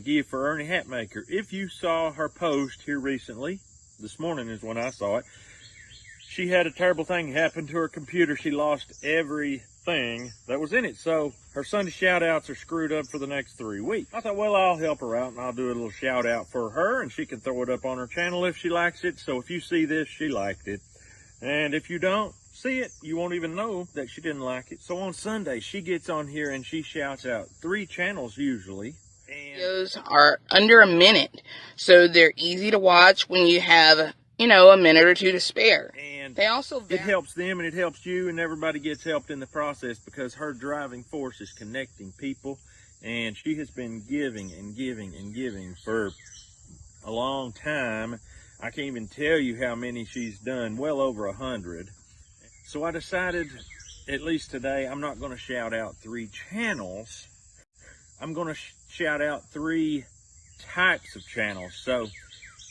give for Ernie Hatmaker. If you saw her post here recently, this morning is when I saw it, she had a terrible thing happen to her computer. She lost everything that was in it. So her Sunday shout outs are screwed up for the next three weeks. I thought, well, I'll help her out and I'll do a little shout out for her and she can throw it up on her channel if she likes it. So if you see this, she liked it. And if you don't see it, you won't even know that she didn't like it. So on Sunday, she gets on here and she shouts out three channels usually. Videos are under a minute, so they're easy to watch when you have, you know, a minute or two to spare. and They also it helps them and it helps you and everybody gets helped in the process because her driving force is connecting people and she has been giving and giving and giving for a long time. I can't even tell you how many she's done well over a hundred. So i decided at least today i'm not going to shout out three channels i'm going to sh- shout out three types of channels so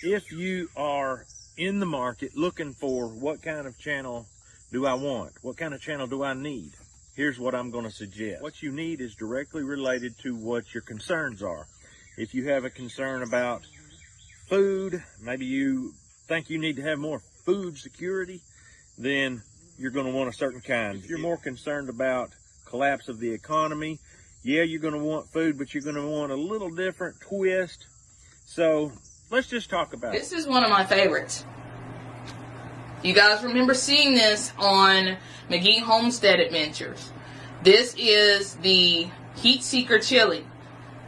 if you are in the market looking for what kind of channel do I want? What kind of channel do I need? Here's what I'm going to suggest. What you need is directly related to what your concerns are. If you have a concern about food, maybe you think you need to have more food security, then you're going to want a certain kind. If you're more concerned about collapse of the economy, yeah, you're going to want food, but you're going to want a little different twist. So let's just talk about. This is one of my favorites. You guys remember seeing this on McGee Homestead Adventures. This is the Heat Seeker chili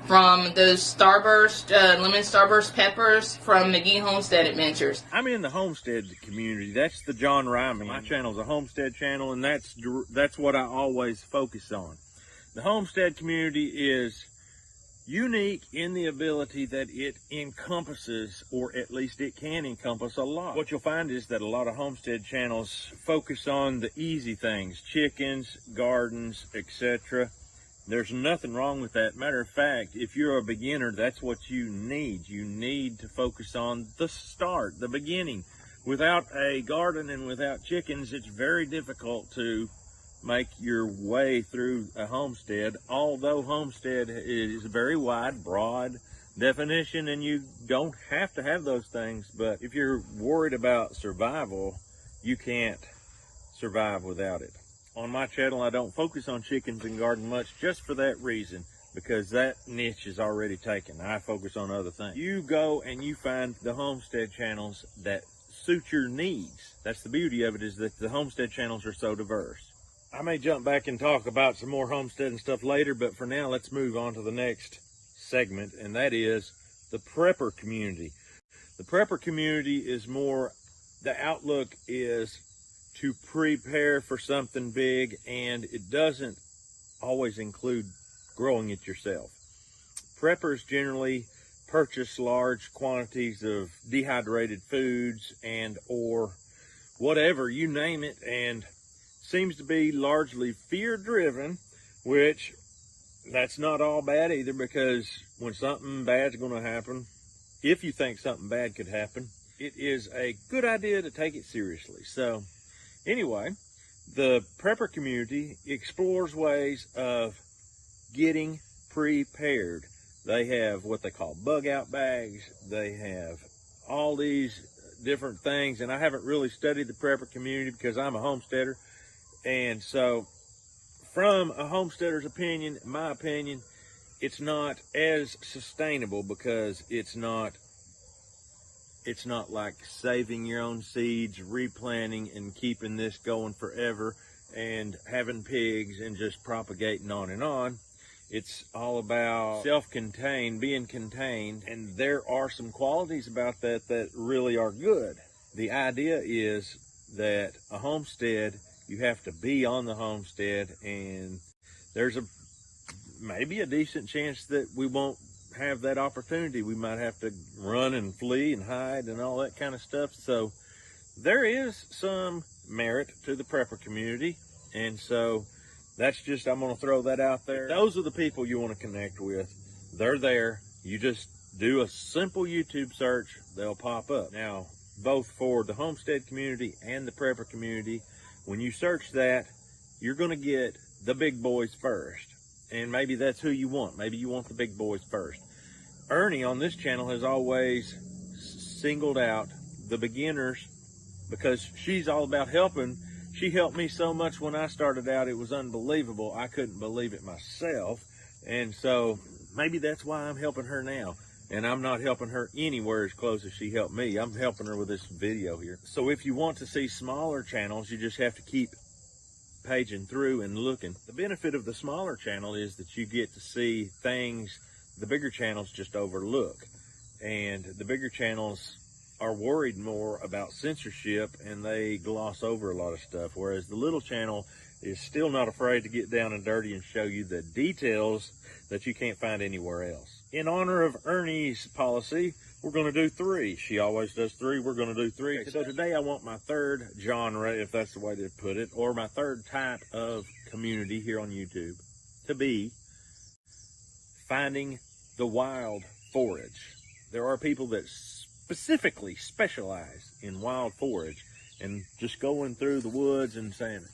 from those Starburst, uh, lemon Starburst peppers from McGee Homestead Adventures. I'm in the homestead community. That's the John Ryman. My channel is a homestead channel, and that's that's what I always focus on. The homestead community is unique in the ability that it encompasses, or at least it can encompass a lot. What you'll find is that a lot of homestead channels focus on the easy things, chickens, gardens, etc. There's nothing wrong with that. Matter of fact, if you're a beginner, that's what you need. You need to focus on the start, the beginning. Without a garden and without chickens, it's very difficult to make your way through a homestead. Although homestead is a very wide, broad definition, and you don't have to have those things. But if you're worried about survival, you can't survive without it. On my channel, I don't focus on chickens and garden much just for that reason, because that niche is already taken. I focus on other things. You go and you find the homestead channels that suit your needs. That's the beauty of it is that the homestead channels are so diverse. I may jump back and talk about some more homestead and stuff later, but for now, let's move on to the next segment, and that is the prepper community. The prepper community is more, the outlook is to prepare for something big, and it doesn't always include growing it yourself. Preppers generally purchase large quantities of dehydrated foods and or whatever, you name it, and seems to be largely fear driven, which that's not all bad either because when something bad's going to happen, if you think something bad could happen, it is a good idea to take it seriously. So, anyway, the prepper community explores ways of getting prepared. They have what they call bug out bags. They have all these different things, and I haven't really studied the prepper community because I'm a homesteader. And so, from a homesteader's opinion, my opinion, it's not as sustainable because it's not it's not like saving your own seeds, replanting and keeping this going forever and having pigs and just propagating on and on. It's all about self-contained, being contained, and there are some qualities about that that really are good. The idea is that a homestead, you have to be on the homestead and there's a maybe a decent chance that we won't have that opportunity. We might have to run and flee and hide and all that kind of stuff. So there is some merit to the prepper community. And so that's just, I'm going to throw that out there. Those are the people you want to connect with. They're there. You just do a simple YouTube search. They'll pop up. Now, both for the homestead community and the prepper community, when you search that, you're going to get the big boys first. And maybe that's who you want. Maybe you want the big boys first. Ernie on this channel has always singled out the beginners because she's all about helping. She helped me so much when I started out, it was unbelievable. I couldn't believe it myself. And so maybe that's why I'm helping her now. And I'm not helping her anywhere as close as she helped me. I'm helping her with this video here. So if you want to see smaller channels, you just have to keep paging through and looking. The benefit of the smaller channel is that you get to see things the bigger channels just overlook. And the bigger channels are worried more about censorship and they gloss over a lot of stuff. Whereas the little channel is still not afraid to get down and dirty and show you the details that you can't find anywhere else. In honor of Ernie's policy, we're going to do three. She always does three. We're going to do three. So today I want my third genre, if that's the way to put it, or my third type of community here on YouTube to be finding the wild forage. There are people that specifically specialize in wild forage and just going through the woods and saying,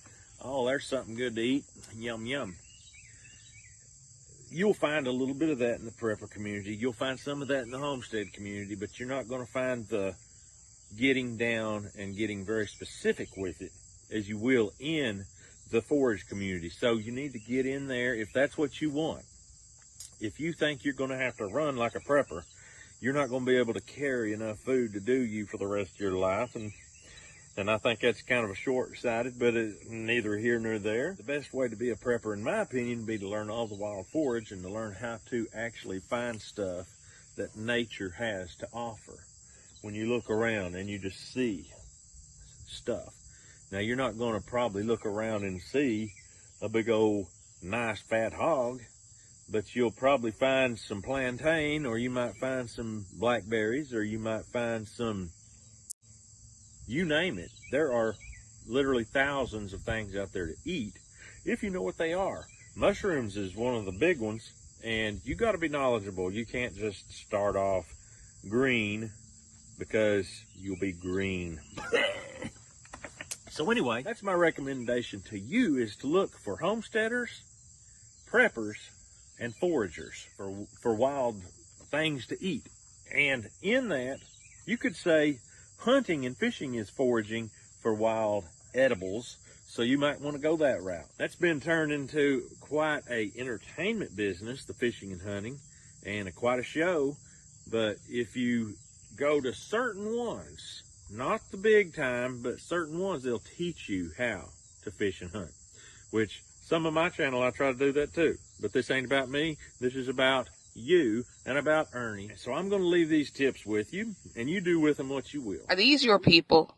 oh, there's something good to eat. Yum, yum. You'll find a little bit of that in the prepper community. You'll find some of that in the homestead community, but you're not going to find the getting down and getting very specific with it as you will in the forage community. So you need to get in there if that's what you want. If you think you're going to have to run like a prepper, you're not going to be able to carry enough food to do you for the rest of your life. And and I think that's kind of a short-sighted, but it's neither here nor there. The best way to be a prepper, in my opinion, would be to learn all the wild forage and to learn how to actually find stuff that nature has to offer. When you look around and you just see stuff. Now, you're not going to probably look around and see a big old nice fat hog, but you'll probably find some plantain or you might find some blackberries or you might find some you name it. There are literally thousands of things out there to eat if you know what they are. Mushrooms is one of the big ones, and you got to be knowledgeable. You can't just start off green because you'll be green. so anyway, that's my recommendation to you is to look for homesteaders, preppers, and foragers for for wild things to eat. And in that, you could say hunting and fishing is foraging for wild edibles. So you might want to go that route. That's been turned into quite a entertainment business, the fishing and hunting, and a, quite a show. But if you go to certain ones, not the big time, but certain ones, they'll teach you how to fish and hunt. Which some of my channel, I try to do that too. But this ain't about me. This is about you and about Ernie. So I'm going to leave these tips with you, and you do with them what you will. Are these your people?